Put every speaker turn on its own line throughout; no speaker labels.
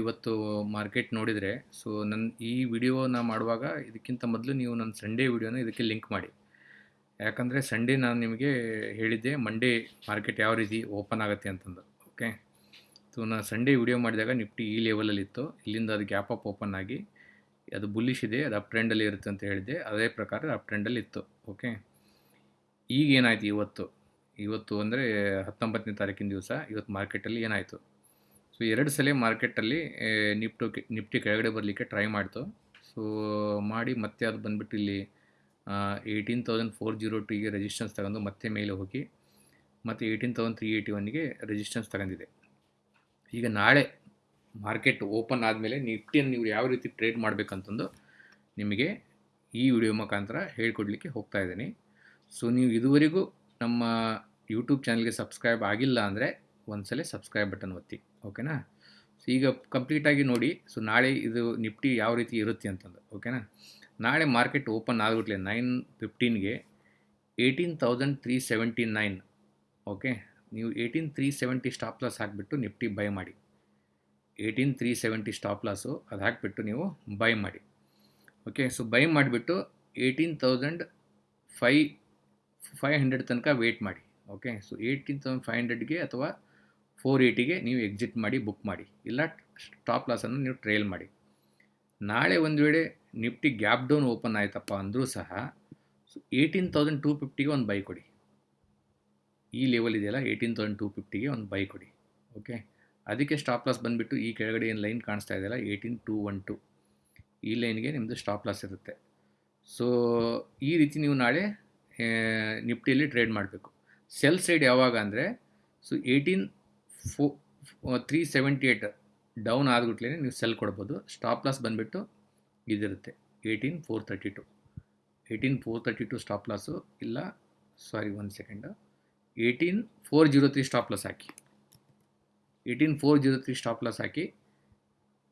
ಇವತ್ತು ಮಾರ್ಕೆಟ್ ನೋಡಿದರೆ ಸೊ ನನ್ನ ಈ ವಿಡಿಯೋನ ಮಾಡುವಾಗ ಇದಕ್ಕಿಂತ ಮೊದಲು ನೀವು ನನ್ನ ಸಂಡೇ ವಿಡಿಯೋನ ಇದಕ್ಕೆ ಲಿಂಕ್ ಮಾಡಿ. ಯಾಕಂದರೆ ಸಂಡೇ ನಾನು ನಿಮಗೆ ಹೇಳಿದ್ದೆ ಮಂಡೇ ಮಾರ್ಕೆಟ್ ಯಾವ ರೀತಿ ಓಪನ್ ಆಗುತ್ತೆ ಅಂತಂದು ಓಕೆ ಸೊ ನಾನು ಸಂಡೇ ವಿಡಿಯೋ ಮಾಡಿದಾಗ ನಿಫ್ಟಿ ಈ ಲೆವೆಲಲ್ಲಿ ಇತ್ತು. ಇಲ್ಲಿಂದ ಅದು ಗ್ಯಾಪ್ ಅಪ್ ಓಪನ್ ಆಗಿ, ಅದು ಬುಲ್ಲಿಶ್ ಇದೆ, ಅದು ಅಪ್ ಟ್ರೆಂಡಲ್ಲಿ ಇರುತ್ತೆ ಅಂತ ಹೇಳಿದೆ ಅದೇ ಪ್ರಕಾರ ಅಪ್ ಟ್ರೆಂಡಲ್ಲಿ ಇತ್ತು ಓಕೆ ಈಗ ಏನಾಯ್ತು ಇವತ್ತು? ಇವತ್ತು ಅಂದರೆ ಹತ್ತೊಂಬತ್ತನೇ ತಾರೀಕಿನ ದಿವಸ ಇವತ್ತು ಮಾರ್ಕೆಟಲ್ಲಿ ಏನಾಯಿತು? ಸೊ, ಎರಡು ಸಲ ಮಾರ್ಕೆಟಲ್ಲಿ ನಿಫ್ಟು, ನಿಫ್ಟಿ ಕೆಳಗಡೆ ಬರಲಿಕ್ಕೆ ಟ್ರೈ ಮಾಡ್ತು. ಸೊ, ಮಾಡಿ ಮತ್ತೆ ಅದು ಬಂದುಬಿಟ್ಟು ಇಲ್ಲಿ ಏಯ್ಟೀನ್ ತೌಸಂಡ್ ಫೋರ್ ಜೀರೋ ಟೂಗೆ ರೆಜಿಸ್ಟೆನ್ಸ್ ತಗೊಂಡು ಮತ್ತೆ ಮೇಲೆ ಹೋಗಿ, ಮತ್ತು ಏಯ್ಟೀನ್ ತೌಸಂಡ್ ತ್ರೀ ಏಯ್ಟಿ ಒನ್ಗೆ ರೆಜಿಸ್ಟೆನ್ಸ್ ತಗೊಂಡಿದೆ. ಈಗ ನಾಳೆ ಮಾರ್ಕೆಟ್ ಓಪನ್ ಆದಮೇಲೆ ನಿಫ್ಟಿಯನ್ನು ನೀವು ಯಾವ ರೀತಿ ಟ್ರೇಡ್ ಮಾಡಬೇಕಂತಂದು ನಿಮಗೆ ಈ ವಿಡಿಯೋ ಮುಖಾಂತರ ಹೇಳ್ಕೊಡ್ಲಿಕ್ಕೆ ಹೋಗ್ತಾ ಇದ್ದೀನಿ. ಸೊ, ನೀವು ಇದುವರೆಗೂ ನಮ್ಮ ಯೂಟ್ಯೂಬ್ ಚಾನಲ್ಗೆ ಸಬ್ಸ್ಕ್ರೈಬ್ ಆಗಿಲ್ಲ ಅಂದರೆ ಒಂದ್ಸಲ ಸಬ್ಸ್ಕ್ರೈಬ್ ಬಟನ್ ಒತ್ತಿ ಓಕೆನಾ ಸೊ ಈಗ ಕಂಪ್ಲೀಟಾಗಿ ನೋಡಿ ಸೊ ನಾಳೆ ಇದು ನಿಫ್ಟಿ ಯಾವ ರೀತಿ ಇರುತ್ತೆ ಅಂತಂದು ಓಕೆನಾ ನಾಳೆ ಮಾರ್ಕೆಟ್ ಓಪನ್ ಆಗಿಬಿಟ್ಲೆ nine ಫಿಫ್ಟೀನ್ಗೆ eighteen thousand three seventy nine okay ನೀವು eighteen three seventy stop loss ಹಾಕಿಬಿಟ್ಟು ನಿಫ್ಟಿ ಬೈ ಮಾಡಿ. Eighteen three seventy stop loss ಅದು ಹಾಕಿಬಿಟ್ಟು ನೀವು ಬೈ ಮಾಡಿ ಓಕೆ ಸೊ ಬೈ ಮಾಡಿಬಿಟ್ಟು ಏಯ್ಟೀನ್ ತೌಸಂಡ್ ಫೈ ಫೈವ್ ಹಂಡ್ರೆಡ್ ತನಕ ವೆಯ್ಟ್ ಮಾಡಿ okay so eighteen thousand five ಹಂಡ್ರೆಡ್ಗೆ ಅಥವಾ ಫೋರ್ ಏಯ್ಟಿಗೆ ನೀವು ಎಕ್ಸಿಟ್ ಮಾಡಿ ಬುಕ್ ಮಾಡಿ. ಇಲ್ಲ ಸ್ಟಾಪ್ ಲಾಸನ್ನು ನೀವು ಟ್ರೇಲ್ ಮಾಡಿ. ನಾಳೆ ಒಂದು ವೇಳೆ ನಿಫ್ಟಿ ಗ್ಯಾಪ್ ಡೌನ್ ಓಪನ್ ಆಯಿತಪ್ಪ ಅಂದರೂ ಸಹ ಏಯ್ಟೀನ್ ತೌಸಂಡ್ ಟೂ ಫಿಫ್ಟಿಗೆ ಒಂದು ಬೈ ಕೊಡಿ. ಈ ಲೆವೆಲ್ ಇದೆಯಲ್ಲ ಏಯ್ಟೀನ್ ತೌಸಂಡ್ ಟೂ ಫಿಫ್ಟಿಗೆ ಒಂದು ಬೈ ಕೊಡಿ. ಓಕೆ ಅದಕ್ಕೆ ಸ್ಟಾಪ್ ಲಾಸ್ ಬಂದುಬಿಟ್ಟು ಈ ಕೆಳಗಡೆ ಏನು ಲೈನ್ ಕಾಣಿಸ್ತಾ ಇದೆಯಲ್ಲ ಏಯ್ಟೀನ್ ಟೂ ಒನ್ ಟು ಈ ಲೈನ್ಗೆ ನಿಮ್ಮದು ಸ್ಟಾಪ್ ಲಾಸ್ ಇರುತ್ತೆ. ಸೊ ಈ ರೀತಿ ನೀವು ನಾಳೆ ನಿಫ್ಟಿಯಲ್ಲಿ ಟ್ರೇಡ್ ಮಾಡಬೇಕು. ಸೆಲ್ ಸೈಡ್ ಯಾವಾಗ ಅಂದರೆ so eighteen four three seventy eight down ಆದ್ಬಿಟ್ಲೇ ನೀವು ಸೆಲ್ ಕೊಡ್ಬೋದು. ಸ್ಟಾಪ್ ಲಾಸ್ ಬಂದುಬಿಟ್ಟು ಇದಿರುತ್ತೆ. Eighteen four thirty two eighteen four thirty two stop loss ಇಲ್ಲ sorry one second eighteen four zero three stop loss ಹಾಕಿ. Eighteen four zero three stop loss ಹಾಕಿ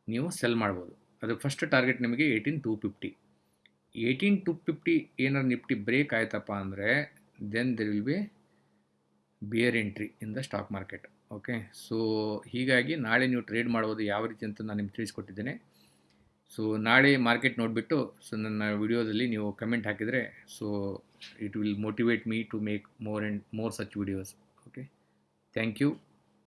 ನೀವು sell ಮಾಡ್ಬೋದು. ಅದು first target ನಿಮಗೆ eighteen two fifty eighteen two fifty ಏನಾರು Nifty break ಆಯ್ತಪ್ಪ ಅಂದರೆ then there will be bear entry in the stock market okay. So, ಹೀಗಾಗಿ ನಾಳೆ ನೀವು ಟ್ರೇಡ್ ಮಾಡ್ಬೋದು ಯಾವ ರೀತಿ ಅಂತ ನಾನು ನಿಮ್ಗೆ ತಿಳಿಸ್ಕೊಟ್ಟಿದ್ದೇನೆ. ಸೊ, ನಾಳೆ ಮಾರ್ಕೆಟ್ ನೋಡಿಬಿಟ್ಟು, ಸೊ, ನನ್ನ ವಿಡಿಯೋದಲ್ಲಿ ನೀವು ಕಮೆಂಟ್ ಹಾಕಿದರೆ, so, it will motivate me to make more and more such videos. Okay. Thank you.